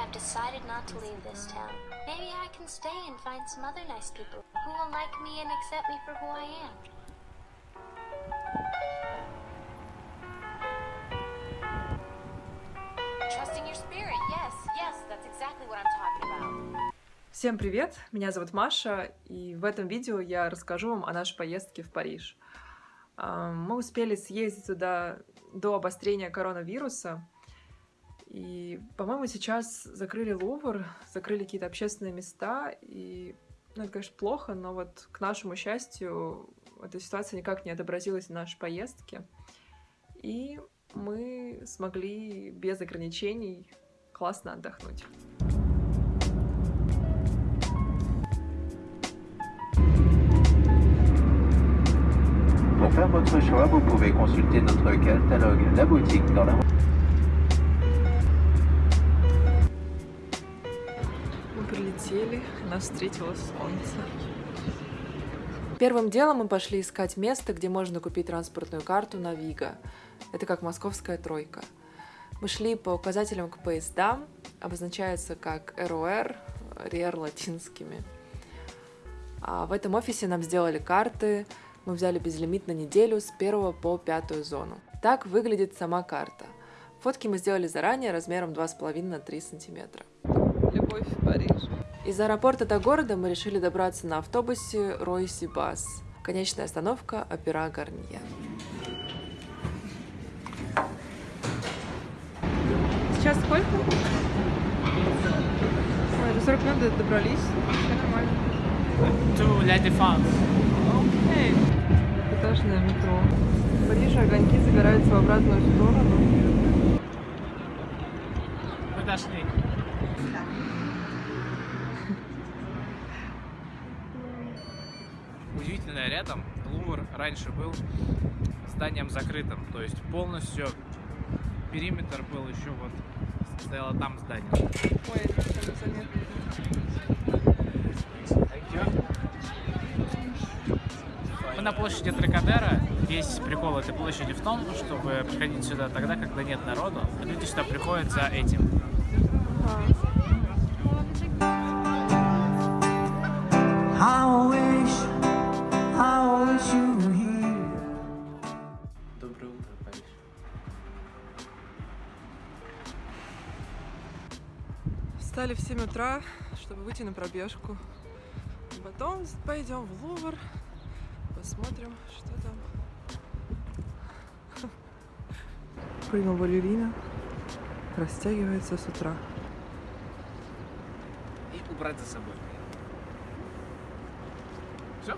I've decided not to leave this town. Maybe I can stay and find some other nice people who will like me and accept me for who I am. Trusting your spirit. Yes, yes, that's exactly what I'm talking about. Всем привет! Меня зовут Маша, и в этом видео я расскажу вам о нашей поездке в Париж. А, Мы успели съездить туда до обострения коронавируса, и, по-моему, сейчас закрыли Лувр, закрыли какие-то общественные места, и, ну, это, конечно, плохо, но вот, к нашему счастью, эта ситуация никак не отобразилась в нашей поездке, и мы смогли без ограничений классно отдохнуть. Pour faire votre choix, vous pouvez consulter notre catalogue La Boutique dans la Прилетели, нас встретило солнце. Первым делом мы пошли искать место, где можно купить транспортную карту на Вига. Это как московская тройка. Мы шли по указателям к поездам, обозначается как РОР, РЕР латинскими. А в этом офисе нам сделали карты, мы взяли безлимит на неделю с 1 по 5 зону. Так выглядит сама карта. Фотки мы сделали заранее размером 2,5 на 3 сантиметра. Любовь в Париж. Из аэропорта до города мы решили добраться на автобусе Ройси Бас. Конечная остановка Опера Гарнье. Сейчас сколько? Ой, за 40 минут добрались. Все нормально. to La Défense. Окей. Этажное метро. В Париже огоньки загораются в обратную сторону. Мы дошли. Удивительно, рядом Лувр раньше был зданием закрытым, то есть полностью периметр был еще вот стояло там здание. Ой, это совершенно заметно. Мы на площади Трикадера. Весь прикол этой площади в том, чтобы приходить сюда тогда, когда нет народу. Люди сюда приходят за этим. Доброе утро, Париж. Встали в 7 утра, чтобы выйти на пробежку. Потом пойдем в Лувр, посмотрим, что там. Прима балерина растягивается с утра. И убрать за собой. Все?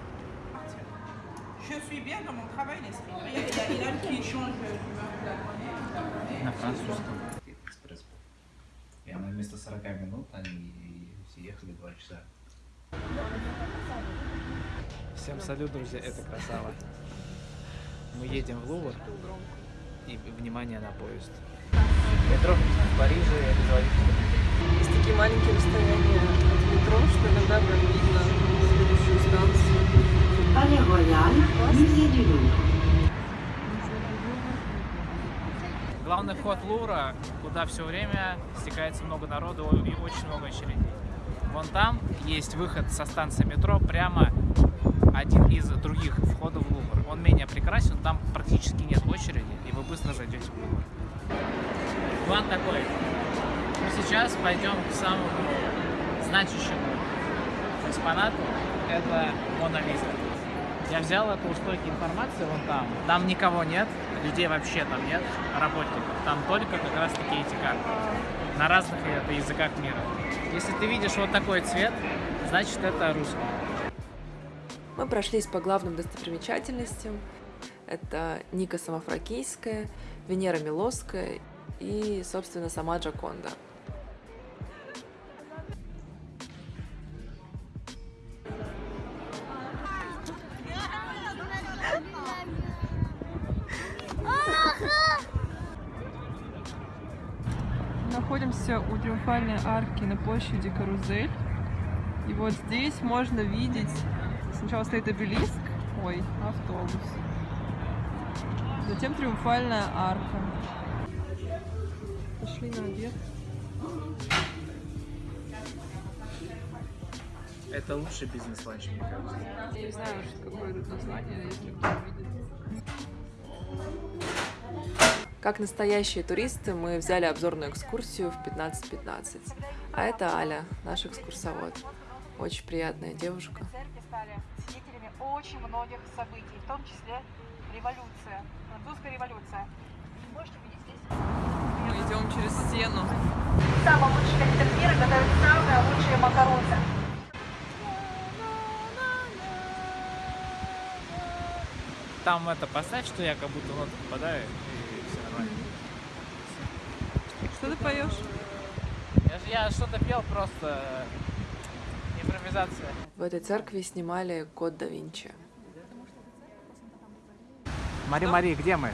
Je suis bien dans mon travail, l'esprit. Regarde, il y a Ilan qui change d'humeur de la première. На французском. экспресс. И она вместо 40 минут, они все ехали 2 часа. Всем салют, друзья, это Красава. Мы едем в Лувр. И внимание на поезд. Метро в Париже это Есть такие маленькие расстояния от метро, что иногда прям видно. Palais Royal, musée du Louvre. Главный вход Лувра, куда все время стекается много народу и очень много очередей. Вон там есть выход со станции метро, прямо один из других входов в Лувр. Он менее прекрасен, там практически нет очереди, и вы быстро зайдете в Лувр. План такой. Мы сейчас пойдем к самому значащему экспонату. Это Мона Лиза. Я взял эту у стойки информации вон там. Там никого нет, людей вообще там нет, работников. Там только как раз таки эти карты. На разных это языках мира. Если ты видишь вот такой цвет, значит это русский. Мы прошлись по главным достопримечательностям. Это Ника Самофракийская, Венера Милосская и, собственно, сама Джаконда. находимся у Триумфальной арки на площади Карузель. И вот здесь можно видеть... Сначала стоит обелиск. Ой, автобус. Затем Триумфальная арка. Пошли на обед. Это лучший бизнес-ланч, мне кажется. Я не знаю, какое это название, если кто-то видит. Как настоящие туристы, мы взяли обзорную экскурсию в 15.15. А это Аля, наш экскурсовод. Очень приятная девушка. Церкви стали свидетелями очень многих событий, в том числе революция, французская революция. И можете видеть здесь Мы идем через стену. самый лучший кондитер мира готовит самые лучшие макароны. Там это поставь, что я как будто в ноту попадаю, и все нормально. Что ты поешь? Я, я что-то пел, просто импровизация. В этой церкви снимали Код да Винчи. Мари, Мари, где мы?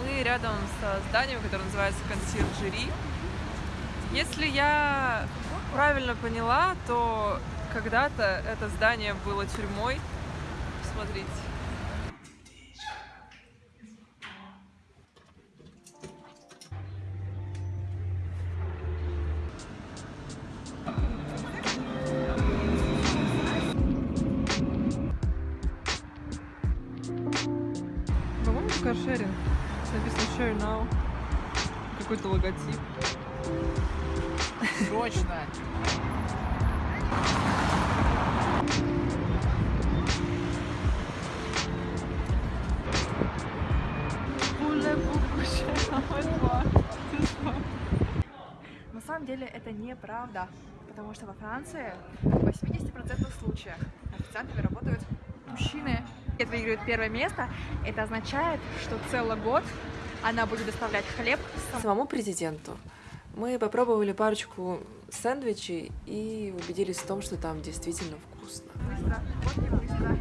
Мы рядом со зданием, которое называется консьержери. Если я правильно поняла, то когда-то это здание было тюрьмой. Смотрите. Каршеринг. Написано share now. Какой-то логотип. Срочно! На самом деле это неправда, потому что во Франции в 80% случаев официантами работают мужчины. Это выигрывает первое место. Это означает, что целый год она будет доставлять хлеб Самому президенту мы попробовали парочку сэндвичей и убедились в том, что там действительно вкусно. быстро, вот не быстро.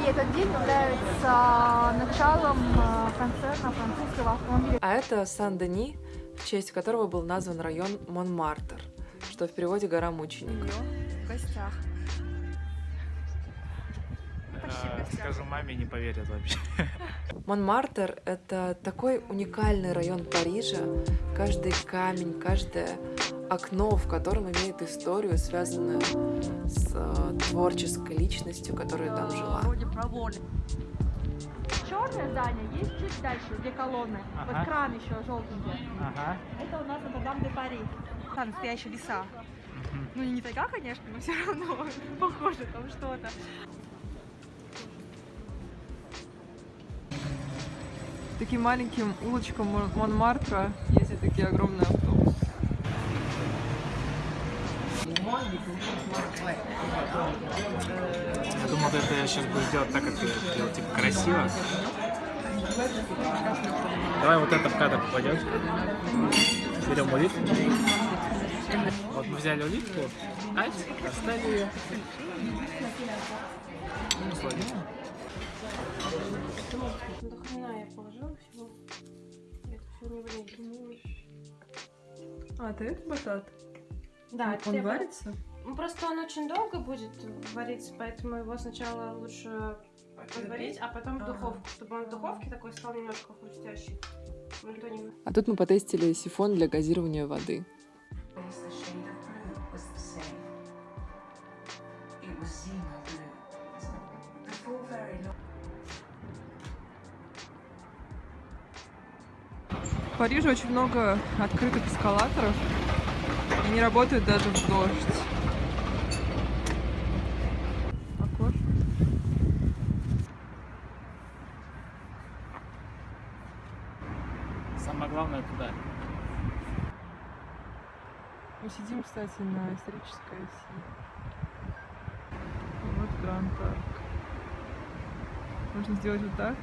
И этот день является началом э, концерна французского автомобиля. А это Сан-Дени, в честь которого был назван район Монмартр, что в переводе «гора мучеников». в гостях. Скажу маме, не поверят вообще. Монмартр — это такой уникальный район Парижа. Каждый камень, каждое окно, в котором имеет историю, связанную с э, творческой личностью, которая там жила. Черное здание есть чуть дальше, две колонны. Ага. Вот кран еще желтенький. Ага. Это у нас Нотр-Дам де Пари. Там настоящие леса. Ну, не тайга, конечно, но все равно похоже там что-то. Таким маленьким улочкам Мон- Монмартра ездят такие огромные автобусы. Я думал, это сейчас будешь делать так, как ты делал, типа красиво. Давай вот это в кадр попадет. Берем улитку. Вот мы взяли улитку, ать, достали ее. Ну. До хрена я положила всего. Это все не влезет. А, это это батат? Да, это Он я- варится? Ну, Просто он очень долго будет вариться, поэтому его сначала лучше подварить, а потом в духовку, чтобы он в духовке такой стал немножко хрустящий. А тут мы потестили сифон для газирования воды. В Париже очень много открытых эскалаторов. Они работают даже в дождь. Самое главное туда. Мы сидим, кстати, на исторической оси. Вот Гранд Арк. Можно сделать вот так.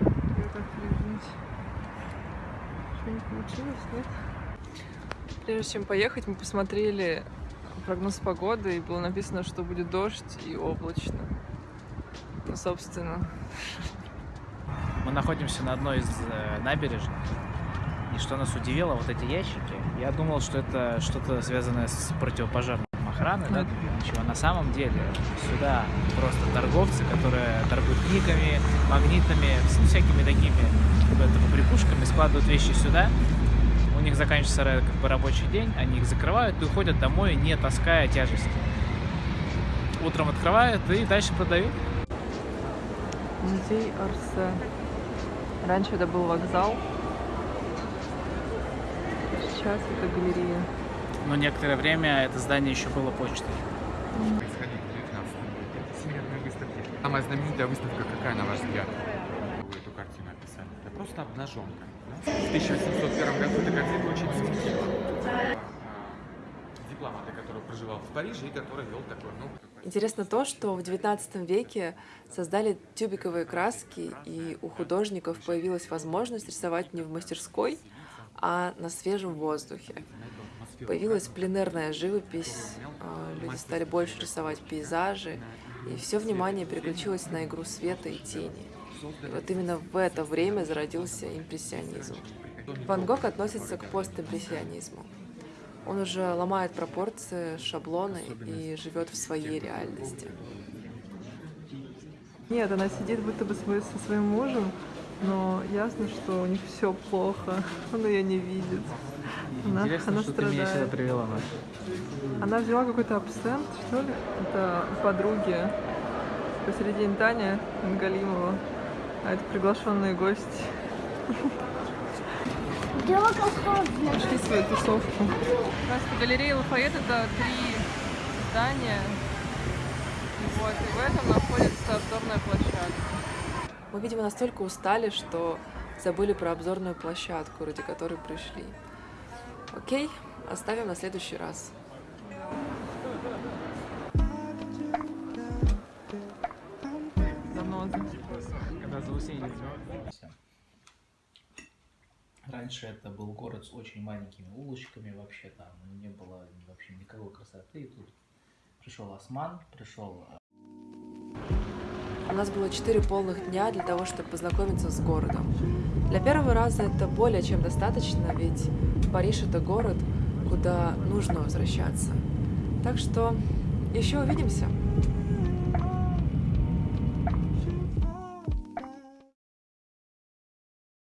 И вот так перевернуть. Не получилось, нет? Прежде чем поехать, мы посмотрели прогноз погоды, и было написано, что будет дождь и облачно. Ну, собственно, Мы находимся на одной из э, набережных. И что нас удивило, вот эти ящики, я думал, что это что-то связанное с противопожарной охраной, да, ничего. На самом деле сюда просто торговцы, которые торгуют книгами, магнитами, всякими такими это, поприкушками, складывают вещи сюда. у них заканчивается как бы, рабочий день, они их закрывают и уходят домой, не таская тяжести. Утром открывают и дальше продают. Музей Арсе. Раньше это был вокзал. Сейчас это галерея. Но некоторое время это здание еще было почтой. Происходить в 19 веке. Это всемирная выставка. Самая знаменитая выставка какая, на ваш взгляд? Вы эту картину описали. Это просто обнаженка. да? В 1801 году эта картина очень светила. Дипломата, который проживал в Париже и который вел такой, ну, Интересно то, что в XIX веке создали тюбиковые краски, и у художников появилась возможность рисовать не в мастерской, а на свежем воздухе. Появилась пленерная живопись, а, люди стали больше рисовать пейзажи, и все внимание переключилось на игру света и тени. И вот именно в это время зародился импрессионизм. Ван Гог относится к постимпрессионизму. Он уже ломает пропорции, шаблоны и живет в своей реальности. Нет, она сидит будто бы со своим мужем, но ясно, что у них все плохо. Он ее не видит. Она, Интересно, она что страдает. ты меня сюда привела, Маш. Она взяла какой-то абсент, что ли? Это подруги. Посередине Таня Галимова, а это приглашенные гости. Нашли свою тусовку. Просто галерея Лафайет это три здания. Вот, и в этом находится обзорная площадка. Мы, видимо, настолько устали, что забыли про обзорную площадку, ради которой пришли. Окей, оставим на следующий раз. Заноза. Когда заусенец. Раньше это был город с очень маленькими улочками, вообще там не было вообще никакой красоты. И тут пришел Осман, пришел У нас было четыре полных дня для того, чтобы познакомиться с городом. Для первого раза это более чем достаточно, ведь Париж это город, куда нужно возвращаться. Так что еще увидимся.